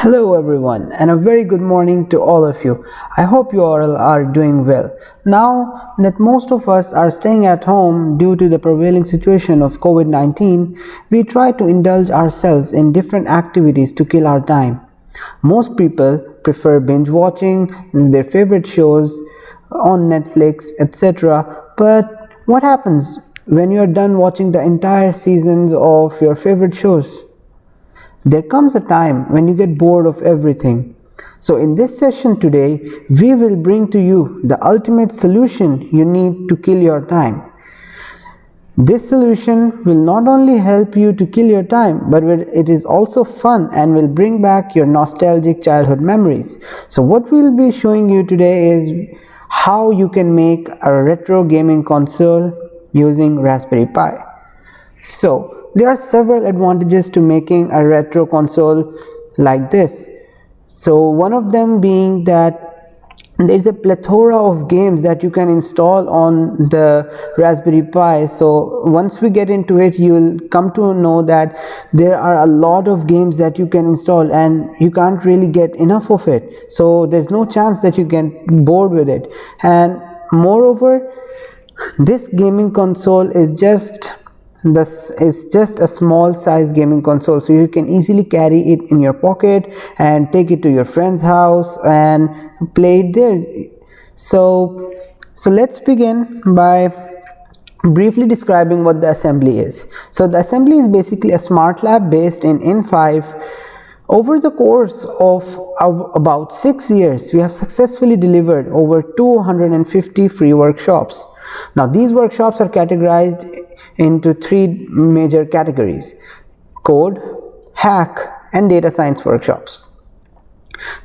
Hello everyone and a very good morning to all of you. I hope you all are doing well. Now that most of us are staying at home due to the prevailing situation of COVID-19, we try to indulge ourselves in different activities to kill our time. Most people prefer binge watching their favorite shows on Netflix etc. But what happens when you are done watching the entire seasons of your favorite shows? There comes a time when you get bored of everything. So in this session today, we will bring to you the ultimate solution you need to kill your time. This solution will not only help you to kill your time, but it is also fun and will bring back your nostalgic childhood memories. So what we'll be showing you today is how you can make a retro gaming console using Raspberry Pi. So there are several advantages to making a retro console like this. So one of them being that there is a plethora of games that you can install on the Raspberry Pi. So once we get into it you will come to know that there are a lot of games that you can install and you can't really get enough of it. So there's no chance that you get bored with it. And moreover this gaming console is just this is just a small size gaming console so you can easily carry it in your pocket and take it to your friend's house and play it there. So so let's begin by briefly describing what the assembly is. So the assembly is basically a smart lab based in in5 over the course of, of, about six years, we have successfully delivered over 250 free workshops. Now, these workshops are categorized into three major categories code, hack, and data science workshops.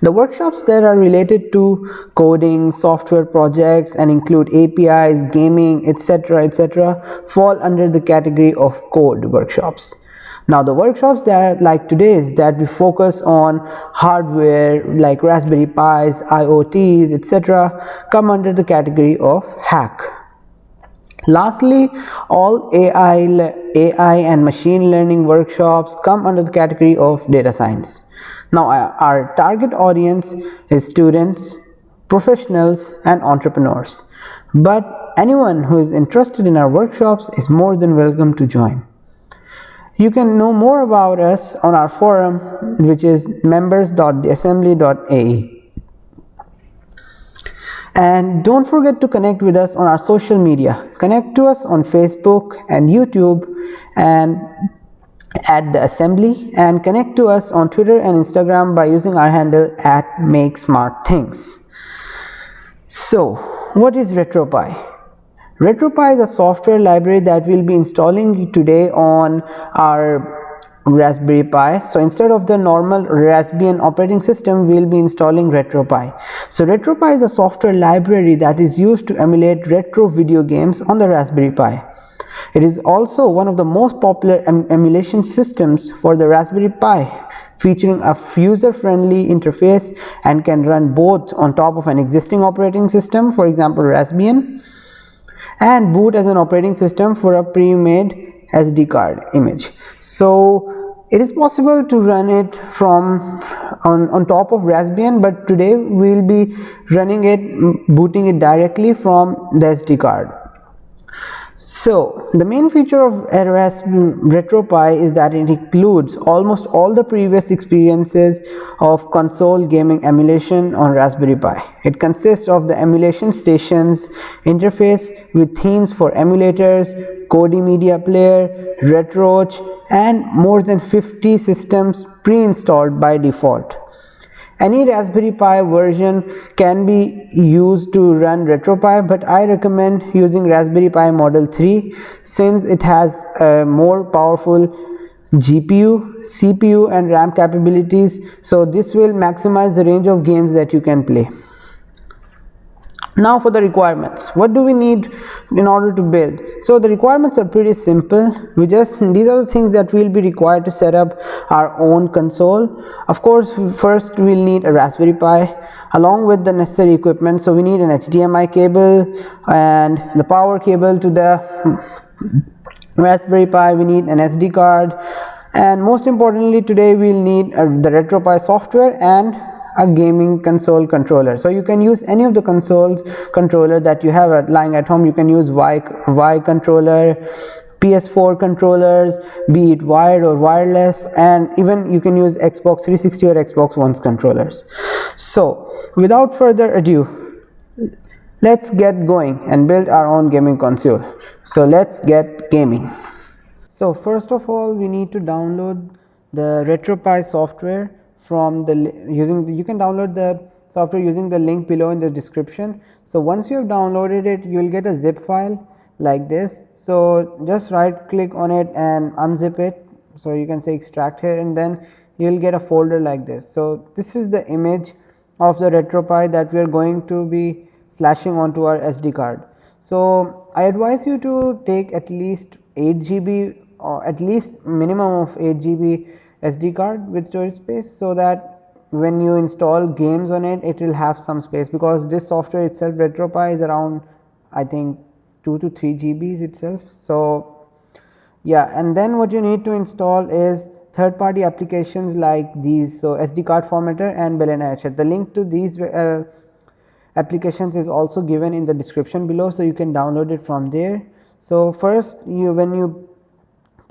The workshops that are related to coding, software projects and include APIs, gaming, etc. etc. fall under the category of code workshops. Now the workshops that like today's that we focus on hardware like Raspberry Pis, IoTs, etc. come under the category of hack. Lastly, all AI, AI and machine learning workshops come under the category of data science. Now, uh, our target audience is students, professionals, and entrepreneurs. But anyone who is interested in our workshops is more than welcome to join. You can know more about us on our forum, which is members.theassembly.ae and don't forget to connect with us on our social media. Connect to us on facebook and youtube and at the assembly. And connect to us on twitter and instagram by using our handle at make smart things so what is retropie? Retropie is a software library that we'll be installing today on our Raspberry Pi. So instead of the normal Raspbian operating system, we will be installing RetroPie. So RetroPie is a software library that is used to emulate retro video games on the Raspberry Pi. It is also one of the most popular em emulation systems for the Raspberry Pi featuring a user-friendly interface and can run both on top of an existing operating system for example Raspbian and boot as an operating system for a pre-made SD card image. So it is possible to run it from on, on top of Raspbian but today we will be running it booting it directly from the SD card. So the main feature of RS RetroPie is that it includes almost all the previous experiences of console gaming emulation on Raspberry Pi. It consists of the emulation stations interface with themes for emulators, Kodi Media Player, RetroArch and more than 50 systems pre-installed by default. Any Raspberry Pi version can be used to run RetroPie but I recommend using Raspberry Pi Model 3 since it has a more powerful GPU, CPU and RAM capabilities. So this will maximize the range of games that you can play now for the requirements. What do we need in order to build? So the requirements are pretty simple. We just these are the things that will be required to set up our own console. Of course first we'll need a raspberry pi along with the necessary equipment. So we need an hdmi cable and the power cable to the raspberry pi. We need an sd card. And most importantly today we'll need uh, the retropie software and a gaming console controller. So you can use any of the consoles controller that you have at lying at home. You can use Wii Wii controller ps4 controllers be it wired or wireless and even you can use xbox 360 or xbox one's controllers. So without further ado let's get going and build our own gaming console. So let's get gaming. So first of all we need to download the retropie software from the using the, you can download the software using the link below in the description. So once you have downloaded it you will get a zip file like this. So just right click on it and unzip it. So you can say extract here and then you will get a folder like this. So this is the image of the retropie that we are going to be flashing onto our sd card. So i advise you to take at least 8 gb or at least minimum of 8 gb SD card with storage space so that when you install games on it it will have some space because this software itself retropie is around I think 2 to 3 GBs itself. So, yeah and then what you need to install is third party applications like these. So, SD card formatter and Balena Etcher. The link to these uh, applications is also given in the description below. So, you can download it from there. So, first you when you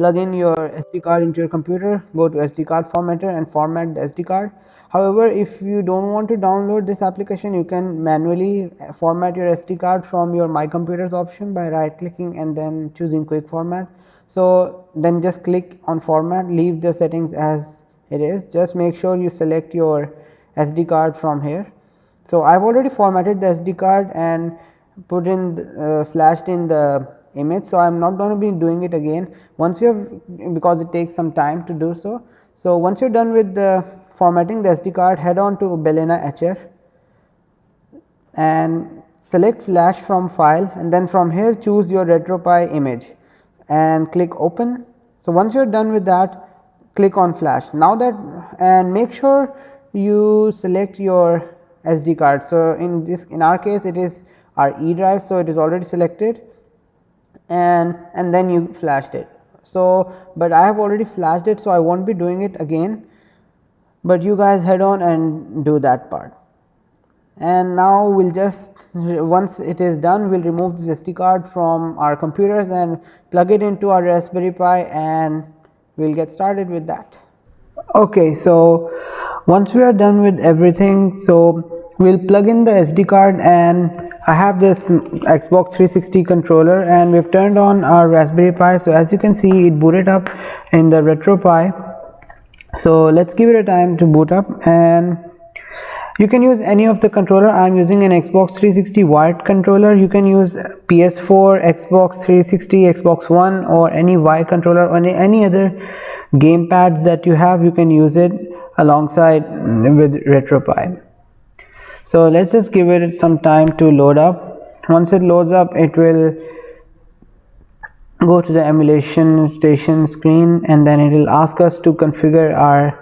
plug in your SD card into your computer go to SD card formatter and format the SD card. However if you don't want to download this application you can manually format your SD card from your my computers option by right clicking and then choosing quick format. So then just click on format leave the settings as it is. Just make sure you select your SD card from here. So I've already formatted the SD card and put in uh, flashed in the image. So, I am not going to be doing it again once you have because it takes some time to do so. So, once you are done with the formatting the SD card head on to Balena Etcher and select flash from file and then from here choose your retropie image and click open. So, once you are done with that click on flash now that and make sure you select your SD card. So, in this in our case it is our E drive. So, it is already selected and and then you flashed it. So, but I have already flashed it. So, I will not be doing it again, but you guys head on and do that part. And now we will just once it is done we will remove this SD card from our computers and plug it into our Raspberry Pi and we will get started with that. Okay, so once we are done with everything, so we will plug in the SD card and I have this Xbox 360 controller and we've turned on our Raspberry Pi. So as you can see it booted up in the RetroPie. So let's give it a time to boot up and you can use any of the controller. I'm using an Xbox 360 wired controller. You can use PS4, Xbox 360, Xbox One or any Wii controller or any, any other game pads that you have. You can use it alongside with RetroPie so let's just give it some time to load up. Once it loads up it will go to the emulation station screen and then it will ask us to configure our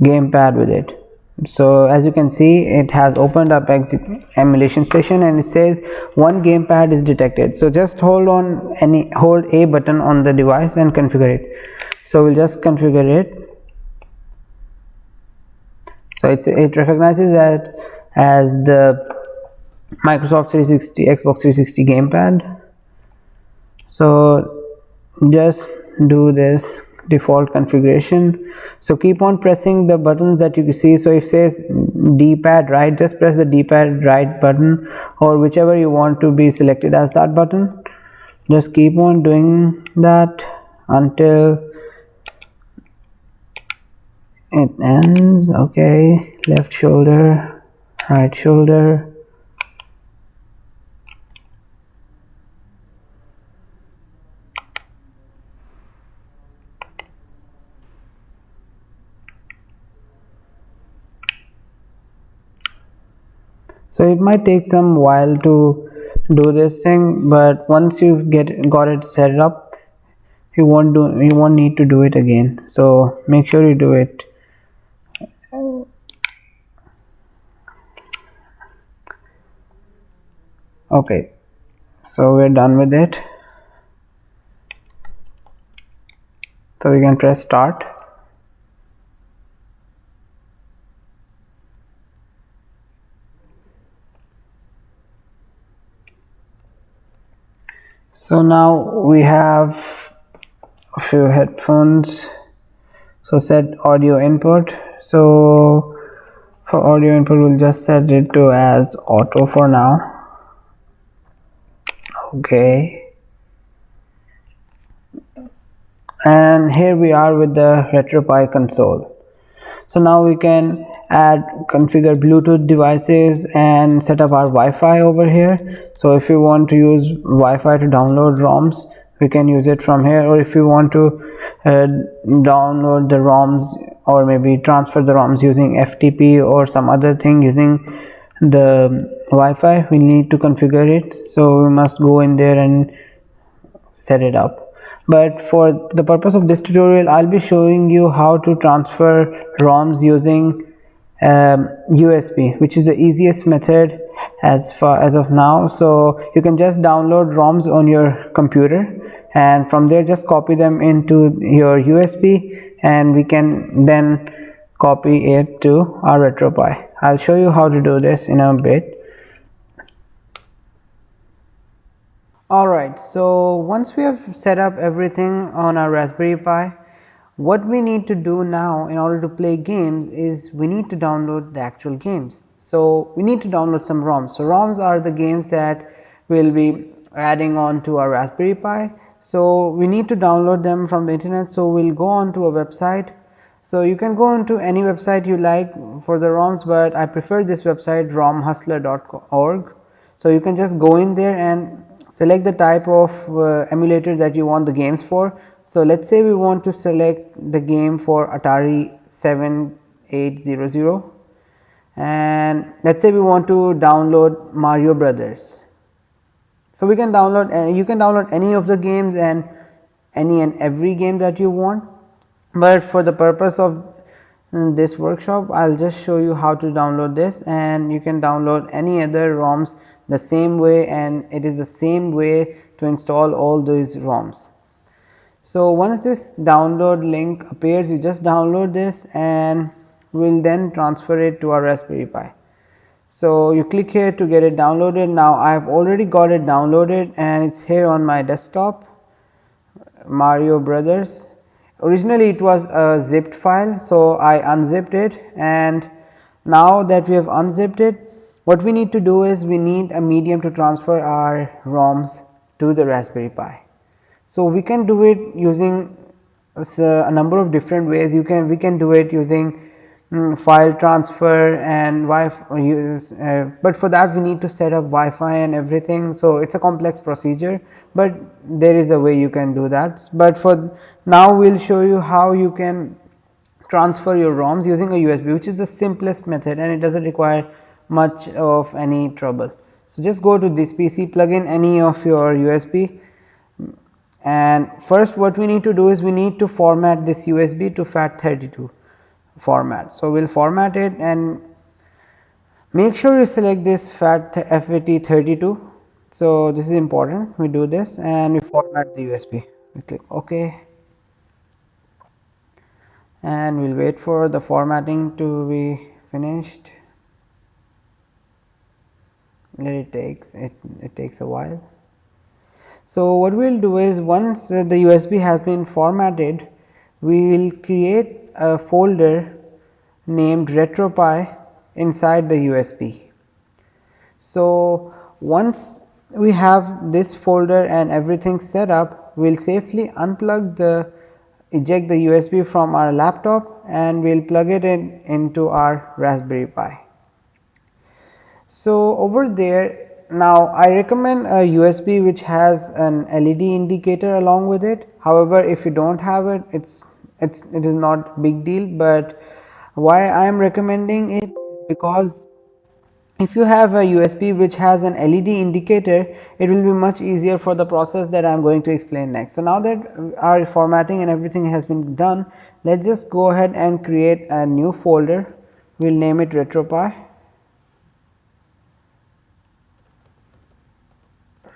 gamepad with it. So as you can see it has opened up emulation station and it says one gamepad is detected. So just hold on any hold a button on the device and configure it. So we'll just configure it. So it's it recognizes that as the Microsoft 360 Xbox 360 gamepad. So just do this default configuration. So keep on pressing the buttons that you see. So if says d-pad right just press the d-pad right button or whichever you want to be selected as that button. Just keep on doing that until it ends. Okay left shoulder right shoulder. So it might take some while to do this thing but once you get got it set up you won't do you won't need to do it again. So make sure you do it okay. So we're done with it. So we can press start. So now we have a few headphones. So set audio input. So for audio input we'll just set it to as auto for now okay. And here we are with the RetroPie console. So now we can add configure Bluetooth devices and set up our Wi-Fi over here. So if you want to use Wi-Fi to download ROMs we can use it from here. Or if you want to uh, download the ROMs or maybe transfer the ROMs using FTP or some other thing using the Wi-Fi we need to configure it. So we must go in there and set it up. But for the purpose of this tutorial I'll be showing you how to transfer ROMs using um, USB which is the easiest method as far as of now. So you can just download ROMs on your computer and from there just copy them into your USB and we can then copy it to our RetroPie. I'll show you how to do this in a bit. Alright, so once we have set up everything on our Raspberry Pi, what we need to do now in order to play games is we need to download the actual games. So we need to download some ROMs. So ROMs are the games that we'll be adding on to our Raspberry Pi. So we need to download them from the internet. So we'll go on to a website. So you can go into any website you like for the ROMs, but I prefer this website romhustler.org. So you can just go in there and select the type of uh, emulator that you want the games for. So, let us say we want to select the game for Atari 7800 and let us say we want to download Mario Brothers. So, we can download uh, you can download any of the games and any and every game that you want, but for the purpose of mm, this workshop I will just show you how to download this and you can download any other ROMs the same way and it is the same way to install all those ROMs. So, once this download link appears you just download this and we will then transfer it to our Raspberry Pi. So, you click here to get it downloaded now I have already got it downloaded and it is here on my desktop Mario Brothers. Originally it was a zipped file so I unzipped it and now that we have unzipped it what we need to do is we need a medium to transfer our ROMs to the Raspberry Pi. So, we can do it using uh, a number of different ways you can we can do it using um, file transfer and Wi-Fi use, uh, but for that we need to set up Wi-Fi and everything. So, it is a complex procedure, but there is a way you can do that. But for now we will show you how you can transfer your ROMs using a USB which is the simplest method and it does not require much of any trouble. So, just go to this PC plug in any of your USB and first what we need to do is we need to format this USB to FAT32 format. So, we will format it and make sure you select this FAT FAT32. So, this is important we do this and we format the USB we click OK and we will wait for the formatting to be finished let it takes it, it takes a while. So, what we will do is once the USB has been formatted we will create a folder named RetroPie inside the USB. So, once we have this folder and everything set up we will safely unplug the eject the USB from our laptop and we will plug it in into our Raspberry Pi. So, over there now I recommend a USB which has an LED indicator along with it. However, if you do not have it, it's it's it is not big deal, but why I am recommending it because if you have a USB which has an LED indicator, it will be much easier for the process that I am going to explain next. So, now that our formatting and everything has been done, let us just go ahead and create a new folder. We will name it RetroPie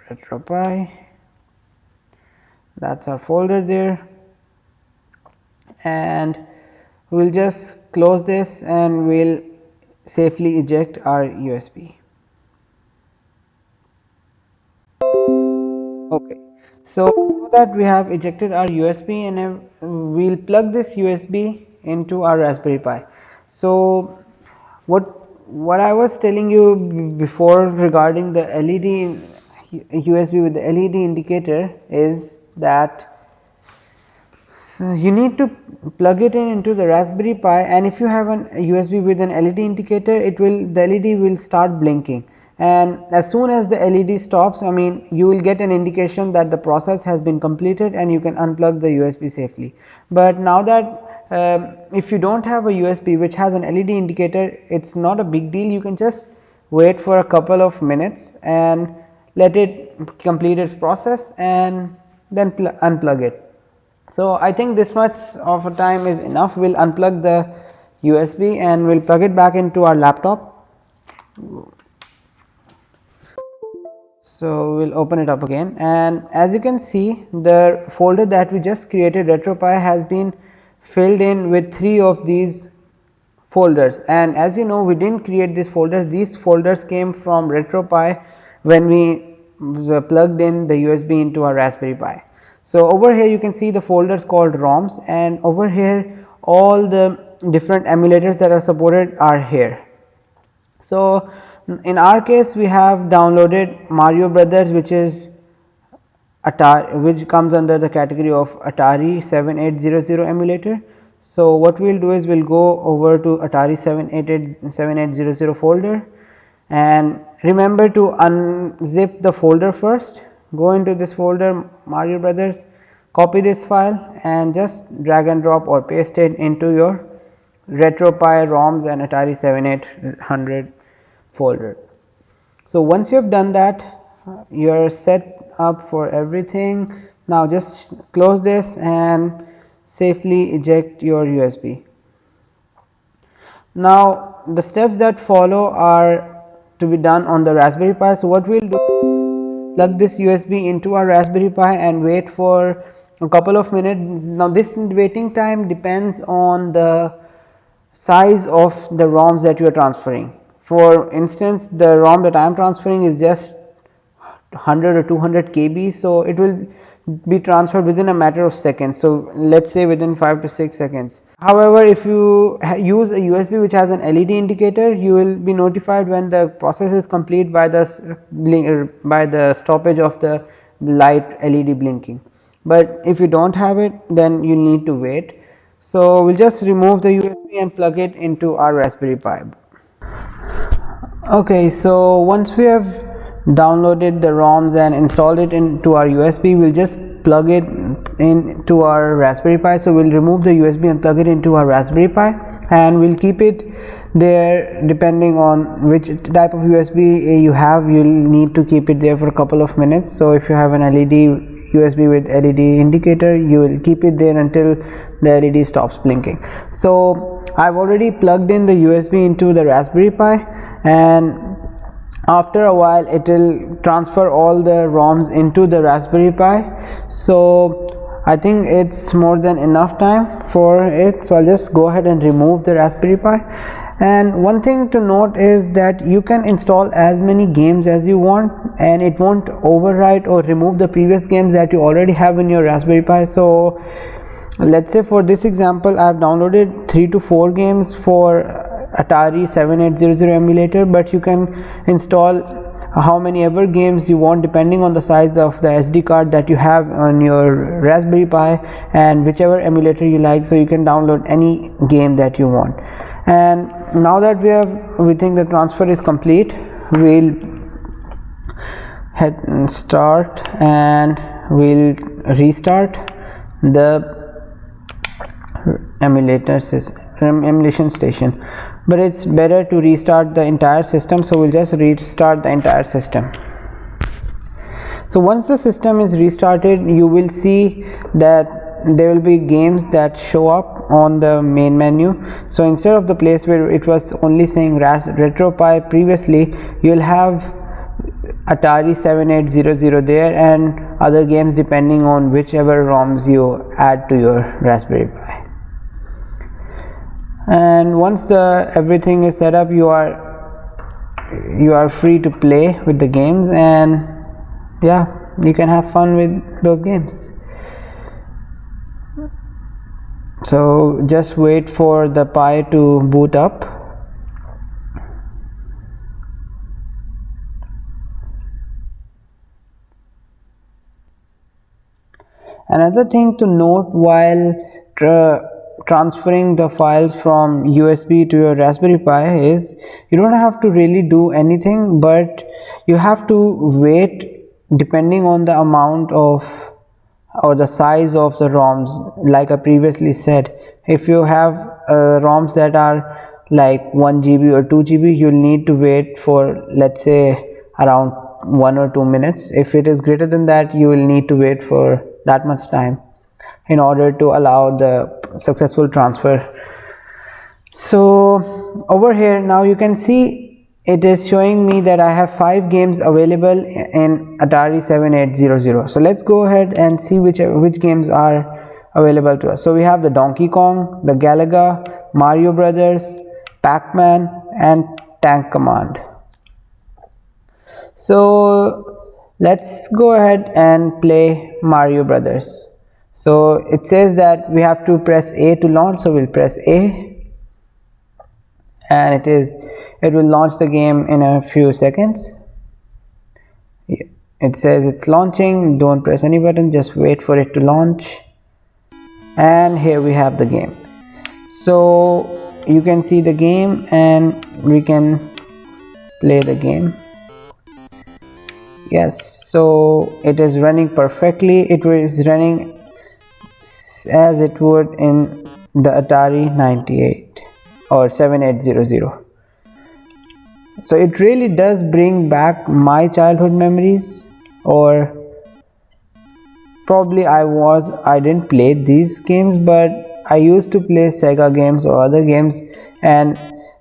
RetroPie that is our folder there and we'll just close this and we'll safely eject our USB. Okay. So, that we have ejected our USB and we will plug this USB into our Raspberry Pi. So, what what I was telling you before regarding the LED USB with the LED indicator is that so you need to plug it in into the Raspberry Pi and if you have an USB with an LED indicator it will the LED will start blinking and as soon as the LED stops I mean you will get an indication that the process has been completed and you can unplug the USB safely. But now that um, if you do not have a USB which has an LED indicator it is not a big deal you can just wait for a couple of minutes and let it complete its process and then unplug it. So, I think this much of a time is enough we will unplug the USB and we will plug it back into our laptop. So, we will open it up again and as you can see the folder that we just created RetroPie has been filled in with 3 of these folders and as you know we did not create these folders these folders came from RetroPie when we plugged in the USB into our Raspberry Pi. So, over here you can see the folders called ROMs and over here all the different emulators that are supported are here. So, in our case we have downloaded Mario Brothers which is Atari which comes under the category of Atari 7800 emulator. So, what we will do is we will go over to Atari 788 7800 folder and remember to unzip the folder first go into this folder Mario Brothers, copy this file and just drag and drop or paste it into your RetroPie ROMs and Atari 7800 folder. So, once you have done that you are set up for everything. Now, just close this and safely eject your USB. Now, the steps that follow are to be done on the Raspberry Pi. So, what we will do plug this USB into our Raspberry Pi and wait for a couple of minutes. Now, this waiting time depends on the size of the ROMs that you are transferring. For instance, the ROM that I am transferring is just 100 or 200 KB. So, it will be transferred within a matter of seconds. So, let us say within 5 to 6 seconds. However, if you use a USB which has an LED indicator, you will be notified when the process is complete by the er, by the stoppage of the light LED blinking. But if you do not have it, then you need to wait. So, we will just remove the USB and plug it into our Raspberry Pi. Okay, so once we have downloaded the ROMs and installed it into our USB, we'll just plug it into our Raspberry Pi. So, we'll remove the USB and plug it into our Raspberry Pi and we'll keep it there depending on which type of USB you have you'll need to keep it there for a couple of minutes. So, if you have an LED USB with LED indicator you will keep it there until the LED stops blinking. So, I've already plugged in the USB into the Raspberry Pi and after a while it will transfer all the ROMs into the Raspberry Pi. So, I think it's more than enough time for it. So, I'll just go ahead and remove the Raspberry Pi and one thing to note is that you can install as many games as you want and it won't overwrite or remove the previous games that you already have in your Raspberry Pi. So, let's say for this example I have downloaded 3 to 4 games for Atari 7800 emulator, but you can install how many ever games you want depending on the size of the SD card that you have on your Raspberry Pi and whichever emulator you like so you can download any game that you want. And now that we have we think the transfer is complete we'll hit start and we'll restart the emulator emulation station but it's better to restart the entire system so we'll just restart the entire system. So once the system is restarted you will see that there will be games that show up on the main menu. So instead of the place where it was only saying retropie previously you'll have atari 7800 there and other games depending on whichever roms you add to your raspberry pi and once the everything is set up you are you are free to play with the games and yeah you can have fun with those games. So just wait for the Pi to boot up. Another thing to note while tra transferring the files from USB to your Raspberry Pi is you don't have to really do anything but you have to wait depending on the amount of or the size of the ROMs. Like I previously said if you have uh, ROMs that are like 1 GB or 2 GB you'll need to wait for let's say around one or two minutes. If it is greater than that you will need to wait for that much time in order to allow the successful transfer. So over here now you can see it is showing me that I have five games available in Atari 7800 so let's go ahead and see which which games are available to us. So we have the Donkey Kong the Galaga Mario Brothers Pac-Man and Tank Command. So let's go ahead and play Mario Brothers so it says that we have to press A to launch so we'll press A. And it is it will launch the game in a few seconds. It says it's launching don't press any button just wait for it to launch. And here we have the game. So you can see the game and we can play the game. Yes so it is running perfectly. It is running as it would in the Atari 98 or 7800 so it really does bring back my childhood memories or probably I was I didn't play these games but I used to play Sega games or other games and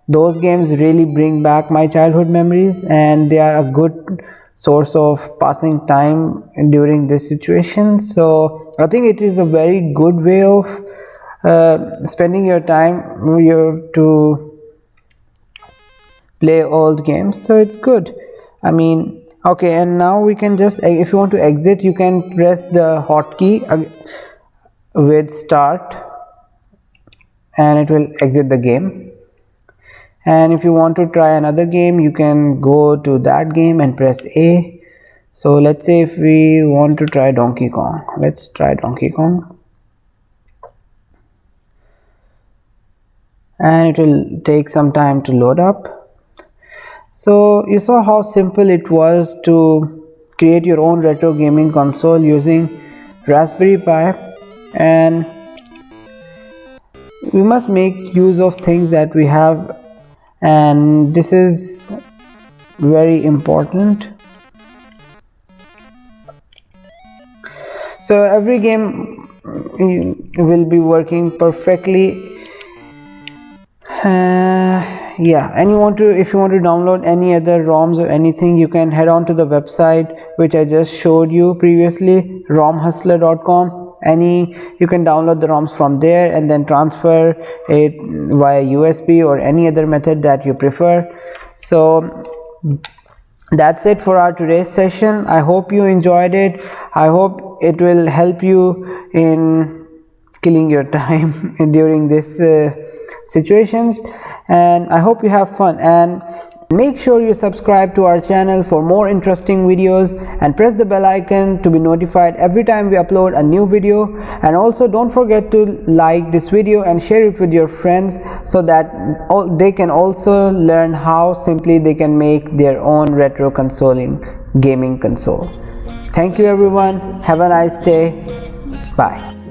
those games really bring back my childhood memories and they are a good source of passing time during this situation. So I think it is a very good way of uh, spending your time you to play old games. So it's good. I mean okay and now we can just if you want to exit you can press the hotkey with start and it will exit the game and if you want to try another game you can go to that game and press A. So let's say if we want to try Donkey Kong. Let's try Donkey Kong. And it will take some time to load up. So you saw how simple it was to create your own retro gaming console using Raspberry Pi. And we must make use of things that we have and this is very important. So every game will be working perfectly. Uh, yeah and you want to if you want to download any other roms or anything you can head on to the website which i just showed you previously romhustler.com any you can download the roms from there and then transfer it via usb or any other method that you prefer. So that's it for our today's session. I hope you enjoyed it. I hope it will help you in killing your time during this uh, situations. And I hope you have fun. And make sure you subscribe to our channel for more interesting videos and press the bell icon to be notified every time we upload a new video. And also don't forget to like this video and share it with your friends so that they can also learn how simply they can make their own retro consoling gaming console. Thank you everyone. Have a nice day. Bye